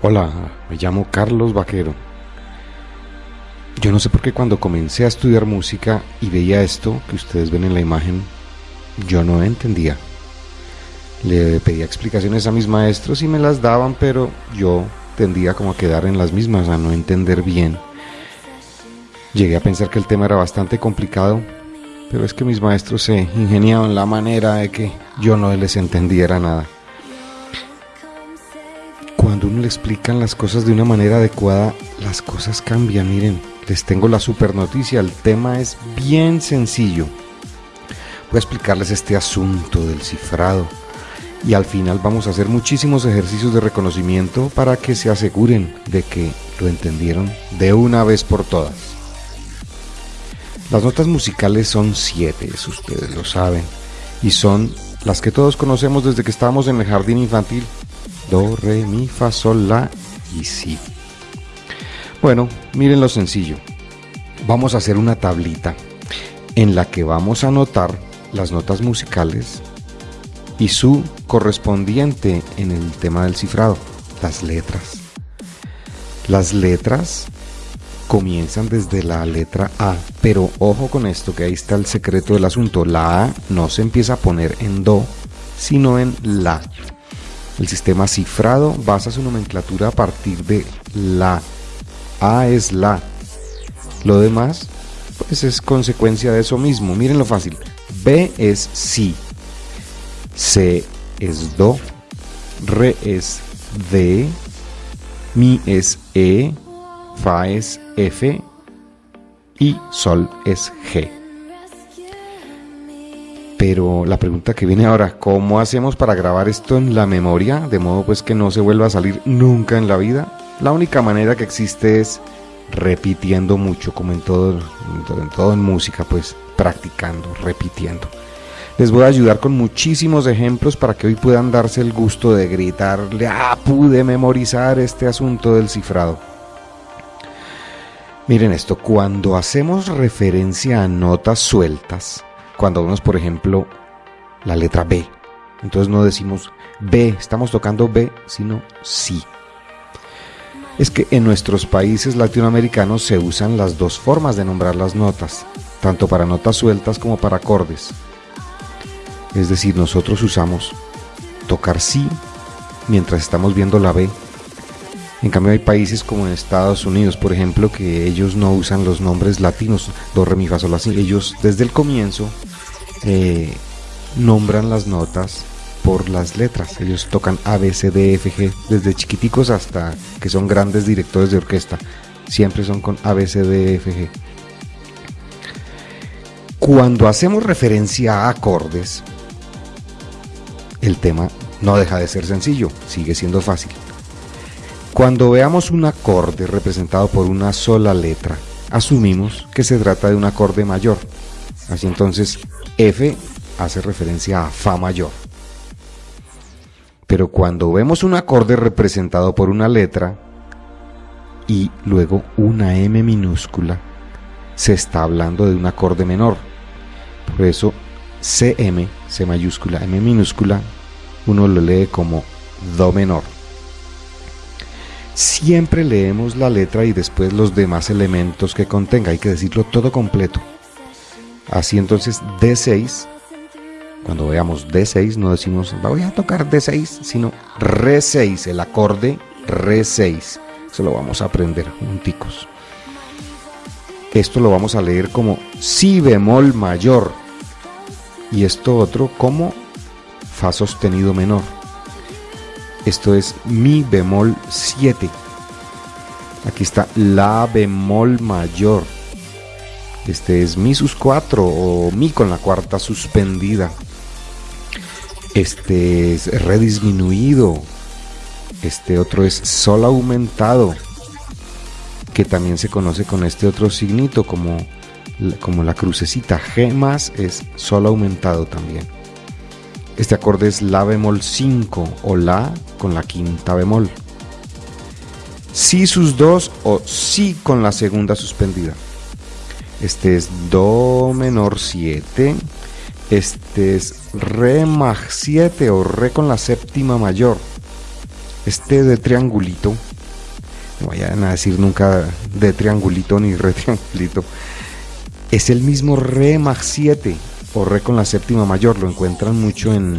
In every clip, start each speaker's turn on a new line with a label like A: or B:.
A: Hola, me llamo Carlos Vaquero. Yo no sé por qué cuando comencé a estudiar música y veía esto que ustedes ven en la imagen, yo no entendía. Le pedía explicaciones a mis maestros y me las daban, pero yo tendía como a quedar en las mismas, a no entender bien. Llegué a pensar que el tema era bastante complicado, pero es que mis maestros se ingeniaban la manera de que yo no les entendiera nada. Le explican las cosas de una manera adecuada, las cosas cambian. Miren, les tengo la super noticia, el tema es bien sencillo. Voy a explicarles este asunto del cifrado y al final vamos a hacer muchísimos ejercicios de reconocimiento para que se aseguren de que lo entendieron de una vez por todas. Las notas musicales son siete, ustedes lo saben, y son las que todos conocemos desde que estábamos en el jardín infantil. Do, re, mi, fa, sol, la y si. Bueno, miren lo sencillo. Vamos a hacer una tablita en la que vamos a anotar las notas musicales y su correspondiente en el tema del cifrado, las letras. Las letras comienzan desde la letra A, pero ojo con esto, que ahí está el secreto del asunto. La A no se empieza a poner en Do, sino en La. El sistema cifrado basa su nomenclatura a partir de La. A es La. Lo demás, pues es consecuencia de eso mismo. Miren lo fácil. B es Si. C es Do. Re es D. Mi es E. Fa es F y Sol es G. Pero la pregunta que viene ahora, ¿cómo hacemos para grabar esto en la memoria de modo pues que no se vuelva a salir nunca en la vida? La única manera que existe es repitiendo mucho, como en todo, en todo en música, pues practicando, repitiendo. Les voy a ayudar con muchísimos ejemplos para que hoy puedan darse el gusto de gritarle, ah, pude memorizar este asunto del cifrado. Miren esto, cuando hacemos referencia a notas sueltas, cuando vemos por ejemplo la letra B, entonces no decimos B, estamos tocando B, sino sí. Es que en nuestros países latinoamericanos se usan las dos formas de nombrar las notas, tanto para notas sueltas como para acordes. Es decir, nosotros usamos tocar sí mientras estamos viendo la B en cambio hay países como en Estados Unidos, por ejemplo, que ellos no usan los nombres latinos, do, re, mi, así. Ellos desde el comienzo eh, nombran las notas por las letras. Ellos tocan A, B, C, D, F, G, desde chiquiticos hasta que son grandes directores de orquesta. Siempre son con A. Cuando hacemos referencia a acordes, el tema no deja de ser sencillo, sigue siendo fácil. Cuando veamos un acorde representado por una sola letra, asumimos que se trata de un acorde mayor. Así entonces, F hace referencia a Fa mayor. Pero cuando vemos un acorde representado por una letra y luego una M minúscula, se está hablando de un acorde menor. Por eso, CM, C mayúscula, M minúscula, uno lo lee como Do menor. Siempre leemos la letra y después los demás elementos que contenga, hay que decirlo todo completo. Así entonces D6, cuando veamos D6 no decimos voy a tocar D6, sino Re6, el acorde Re6. Eso lo vamos a aprender junticos. Esto lo vamos a leer como Si bemol mayor y esto otro como Fa sostenido menor. Esto es Mi bemol 7. Aquí está La bemol mayor. Este es Mi sus 4 o Mi con la cuarta suspendida. Este es Re disminuido. Este otro es Sol aumentado. Que también se conoce con este otro signito como, como la crucecita. G más es Sol aumentado también. Este acorde es La bemol 5 o La con la quinta bemol. Si sus dos o Si con la segunda suspendida. Este es Do menor 7. Este es Re más 7 o Re con la séptima mayor. Este de triangulito, no vayan a decir nunca de triangulito ni re triangulito, es el mismo re mag 7 o re con la séptima mayor. Lo encuentran mucho en,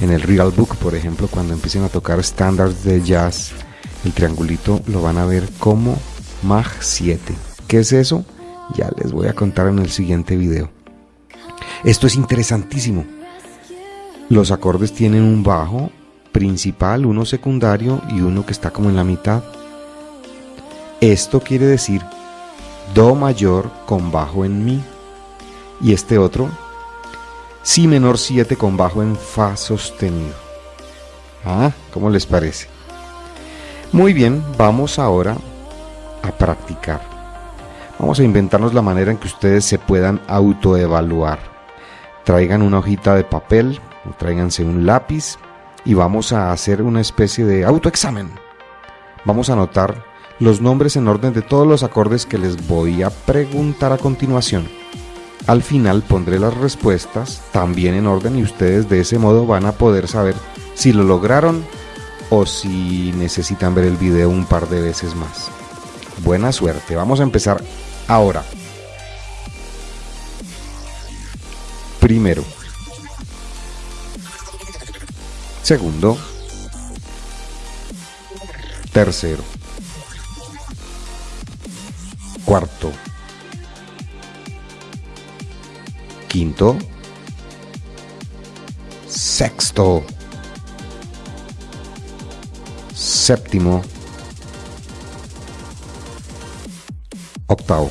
A: en el Real Book, por ejemplo, cuando empiecen a tocar estándares de jazz, el triangulito lo van a ver como mag 7. ¿Qué es eso? Ya les voy a contar en el siguiente video. Esto es interesantísimo. Los acordes tienen un bajo principal, uno secundario y uno que está como en la mitad. Esto quiere decir Do mayor con bajo en Mi. Y este otro, Si menor 7 con bajo en Fa sostenido. Ah, ¿cómo les parece? Muy bien, vamos ahora a practicar. Vamos a inventarnos la manera en que ustedes se puedan autoevaluar. Traigan una hojita de papel, o tráiganse un lápiz y vamos a hacer una especie de autoexamen. Vamos a anotar los nombres en orden de todos los acordes que les voy a preguntar a continuación. Al final pondré las respuestas también en orden y ustedes de ese modo van a poder saber si lo lograron o si necesitan ver el video un par de veces más. Buena suerte, vamos a empezar ahora. Primero. Segundo. Tercero. Cuarto. Quinto. Sexto. Séptimo. Octavo.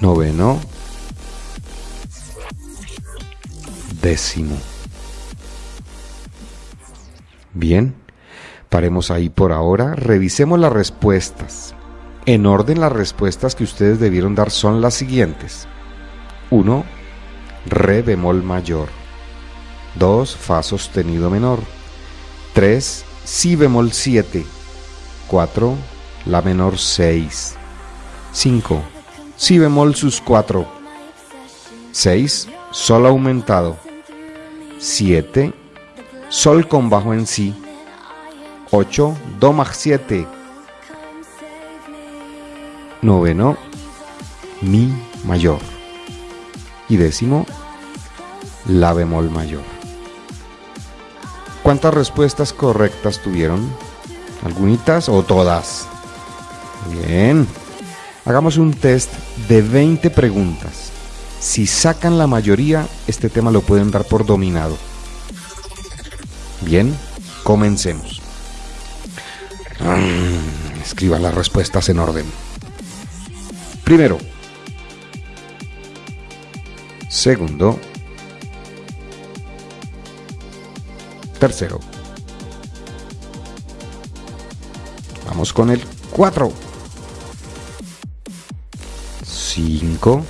A: Noveno. Décimo. Bien, paremos ahí por ahora. Revisemos las respuestas. En orden las respuestas que ustedes debieron dar son las siguientes. 1. Re bemol mayor. 2. Fa sostenido menor. 3. Si bemol 7. 4. La menor 6. 5. Si bemol sus 4. 6. Sol aumentado. 7. Sol con bajo en si. 8. Do mag 7. Noveno. Mi mayor. Y décimo. La bemol mayor. ¿Cuántas respuestas correctas tuvieron? ¿Algunitas o todas? Bien. Hagamos un test de 20 preguntas. Si sacan la mayoría, este tema lo pueden dar por dominado. Bien, comencemos. Mm, escriban las respuestas en orden. Primero. Segundo. Tercero. Vamos con el 4. 5.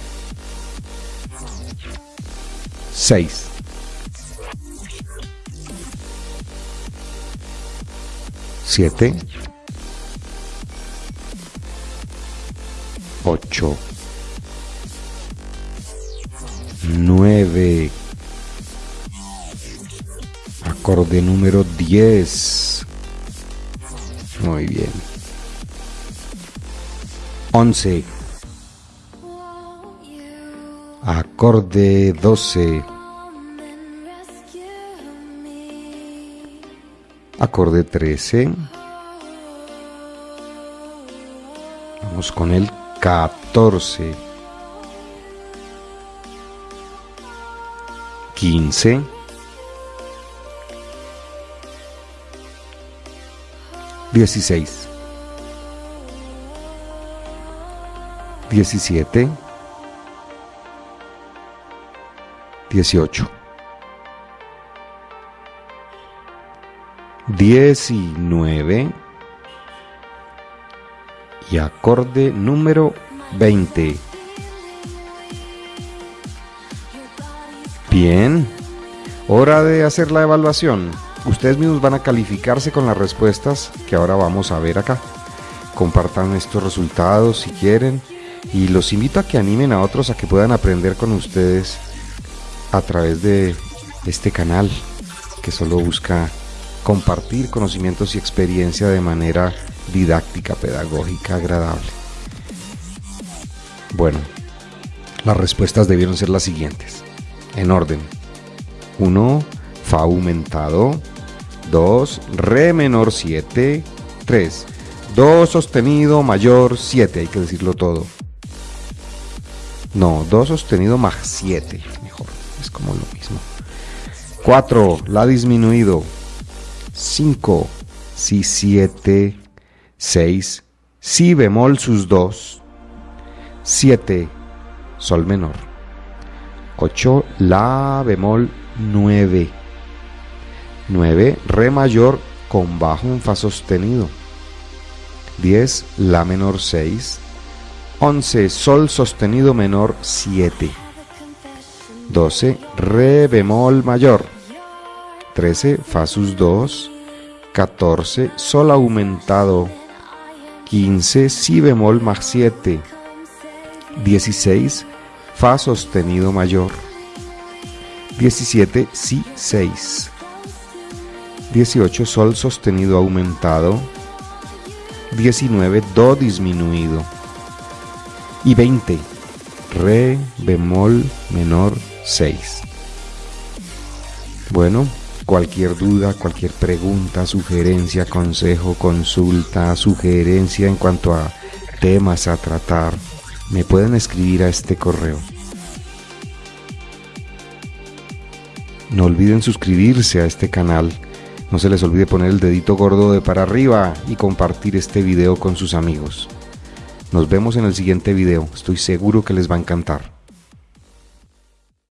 A: 6. 7. 8. 9. Acorde número 10. Muy bien. 11. Acorde 12. Acorde 13. Vamos con el 14. 15. 16. 17. 18. 19 y acorde número 20. Bien, hora de hacer la evaluación. Ustedes mismos van a calificarse con las respuestas que ahora vamos a ver acá. Compartan estos resultados si quieren y los invito a que animen a otros a que puedan aprender con ustedes a través de este canal. que solo busca compartir conocimientos y experiencia de manera didáctica, pedagógica, agradable. Bueno, las respuestas debieron ser las siguientes, en orden. 1. Fa aumentado. 2. Re menor 7. 3. Do sostenido mayor 7, hay que decirlo todo. No, Do sostenido más 7, mejor, es como lo mismo. 4. La disminuido. 5. Si 7. 6. Si bemol sus 2. 7. Sol menor. 8. La bemol 9. 9. Re mayor con bajo un Fa sostenido. 10. La menor 6. 11. Sol sostenido menor 7. 12. Re bemol mayor. 13. Fa sus 2. 14. Sol aumentado. 15. Si bemol más 7. 16. Fa sostenido mayor. 17. Si 6. 18. Sol sostenido aumentado. 19. Do disminuido. Y 20. Re bemol menor 6. Bueno, cualquier duda, cualquier pregunta, sugerencia, consejo, consulta, sugerencia en cuanto a temas a tratar, me pueden escribir a este correo. No olviden suscribirse a este canal no se les olvide poner el dedito gordo de para arriba y compartir este video con sus amigos. Nos vemos en el siguiente video, estoy seguro que les va a encantar.